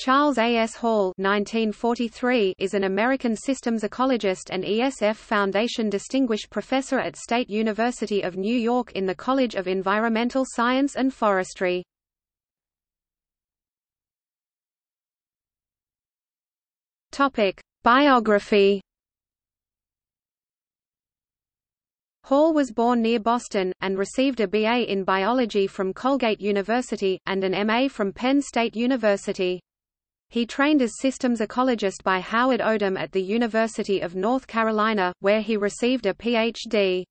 Charles A. S. Hall (1943) is an American systems ecologist and ESF Foundation Distinguished Professor at State University of New York in the College of Environmental Science and Forestry. Biography. Hall was born near Boston, and received a BA in biology from Colgate University, and an MA from Penn State University. He trained as systems ecologist by Howard Odum at the University of North Carolina, where he received a Ph.D.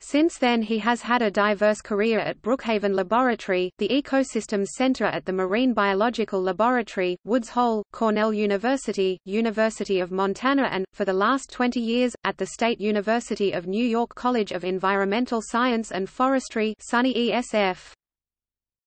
Since then he has had a diverse career at Brookhaven Laboratory, the Ecosystems Center at the Marine Biological Laboratory, Woods Hole, Cornell University, University of Montana and, for the last 20 years, at the State University of New York College of Environmental Science and Forestry SUNY ESF.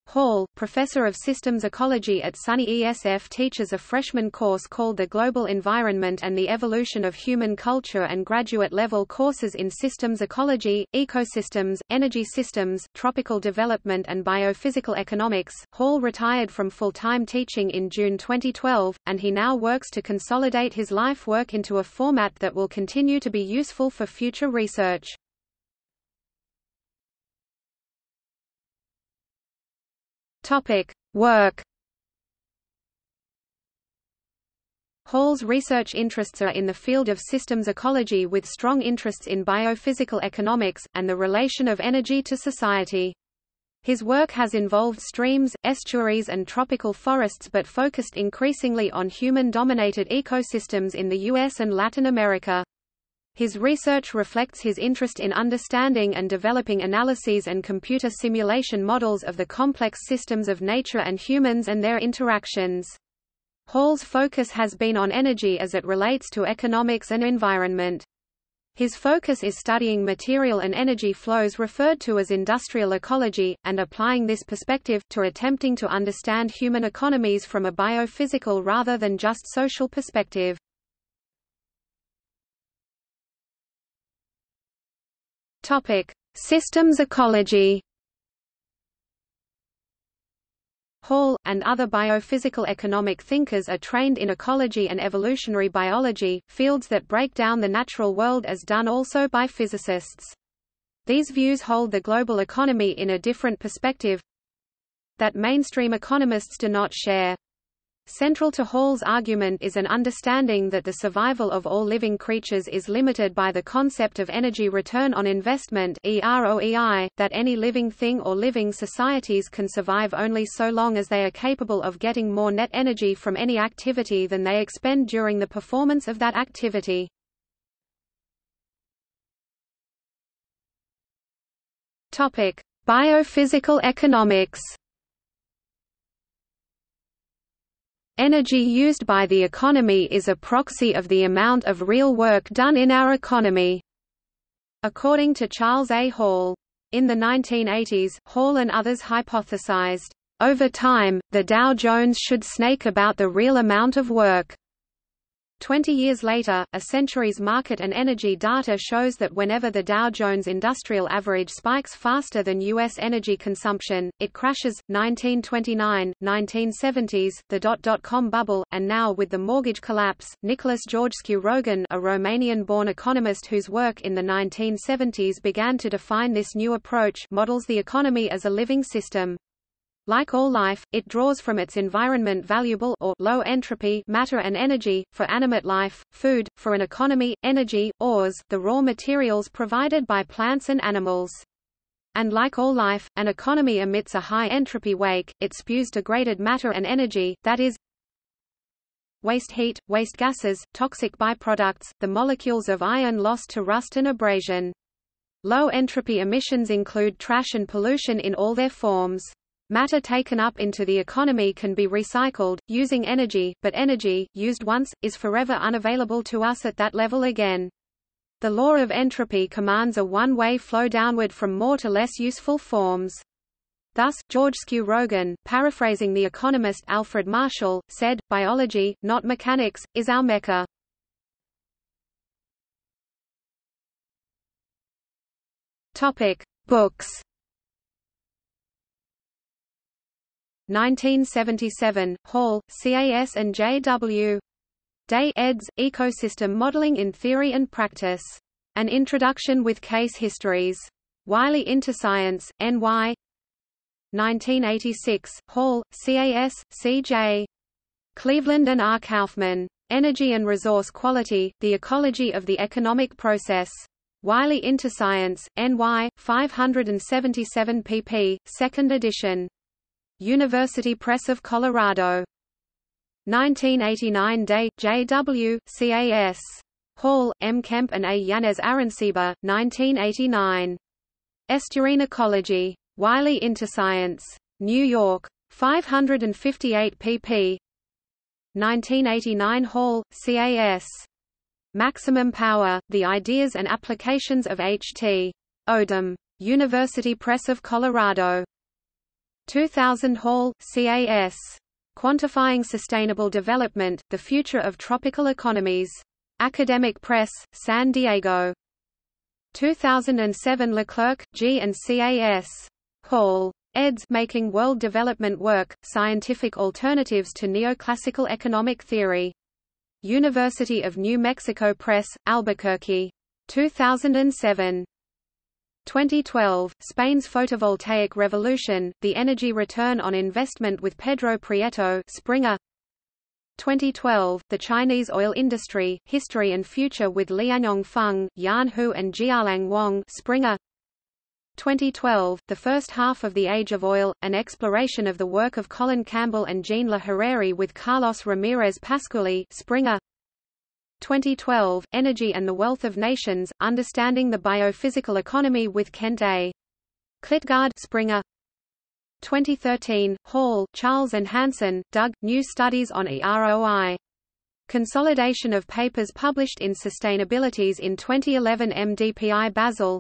Hall, professor of systems ecology at SUNY ESF teaches a freshman course called The Global Environment and the Evolution of Human Culture and graduate-level courses in systems ecology, ecosystems, energy systems, tropical development and biophysical economics. Hall retired from full-time teaching in June 2012, and he now works to consolidate his life work into a format that will continue to be useful for future research. Topic: Work. Hall's research interests are in the field of systems ecology with strong interests in biophysical economics, and the relation of energy to society. His work has involved streams, estuaries and tropical forests but focused increasingly on human-dominated ecosystems in the US and Latin America. His research reflects his interest in understanding and developing analyses and computer simulation models of the complex systems of nature and humans and their interactions. Hall's focus has been on energy as it relates to economics and environment. His focus is studying material and energy flows referred to as industrial ecology, and applying this perspective, to attempting to understand human economies from a biophysical rather than just social perspective. Topic: Systems ecology. Hall, and other biophysical economic thinkers are trained in ecology and evolutionary biology, fields that break down the natural world as done also by physicists. These views hold the global economy in a different perspective that mainstream economists do not share. Central to Hall's argument is an understanding that the survival of all living creatures is limited by the concept of energy return on investment EROEI, that any living thing or living societies can survive only so long as they are capable of getting more net energy from any activity than they expend during the performance of that activity. Topic: Biophysical economics Energy used by the economy is a proxy of the amount of real work done in our economy. According to Charles A. Hall. In the 1980s, Hall and others hypothesized, over time, the Dow Jones should snake about the real amount of work. Twenty years later, a century's market and energy data shows that whenever the Dow Jones Industrial Average spikes faster than U.S. energy consumption, it crashes. 1929, 1970s, the dot-dot-com bubble, and now with the mortgage collapse, Nicholas Georgescu Roegen a Romanian-born economist whose work in the 1970s began to define this new approach models the economy as a living system. Like all life, it draws from its environment valuable or low entropy matter and energy, for animate life, food, for an economy, energy, ores the raw materials provided by plants and animals. And like all life, an economy emits a high entropy wake, it spews degraded matter and energy, that is, waste heat, waste gases, toxic byproducts, the molecules of iron lost to rust and abrasion. Low entropy emissions include trash and pollution in all their forms. Matter taken up into the economy can be recycled, using energy, but energy, used once, is forever unavailable to us at that level again. The law of entropy commands a one-way flow downward from more to less useful forms. Thus, Georgescu Roegen, paraphrasing the economist Alfred Marshall, said, biology, not mechanics, is our mecca. Topic. Books 1977, Hall, CAS and J.W. Day eds. Ecosystem Modeling in Theory and Practice. An Introduction with Case Histories. Wiley Interscience, N.Y. 1986, Hall, CAS, C.J. Cleveland and R. Kaufman. Energy and Resource Quality, The Ecology of the Economic Process. Wiley Interscience, NY, 577 pp. 2nd edition. University Press of Colorado. 1989 Day, J.W., CAS. Hall, M. Kemp and A. Yanez Arancibia, 1989. Estuarine Ecology. Wiley Interscience. New York. 558 pp. 1989 Hall, CAS. Maximum Power, The Ideas and Applications of H.T. Odum. University Press of Colorado. 2000 Hall, CAS. Quantifying Sustainable Development, The Future of Tropical Economies. Academic Press, San Diego. 2007 Leclerc, G. and CAS. Hall. eds. Making World Development Work, Scientific Alternatives to Neoclassical Economic Theory. University of New Mexico Press, Albuquerque. 2007. 2012, Spain's Photovoltaic Revolution, The Energy Return on Investment with Pedro Prieto Springer. 2012, The Chinese Oil Industry, History and Future with Lianyong Feng, Yan Hu and Jianliang Wang Springer. 2012, The First Half of the Age of Oil, an exploration of the work of Colin Campbell and Jean Laherrère with Carlos Ramirez Pascualli Springer 2012, Energy and the Wealth of Nations, Understanding the Biophysical Economy with Kent A. Klitgaard Springer 2013, Hall, Charles and Hanson, Doug, New Studies on EROI. Consolidation of papers published in Sustainabilities in 2011 MDPI Basel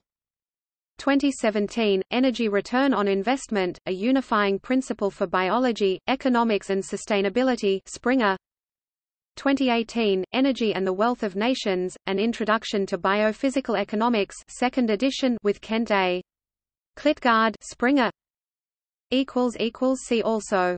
2017, Energy Return on Investment, a Unifying Principle for Biology, Economics and Sustainability Springer 2018, Energy and the Wealth of Nations, An Introduction to Biophysical Economics 2nd edition with Kent A. Klitgaard Springer See also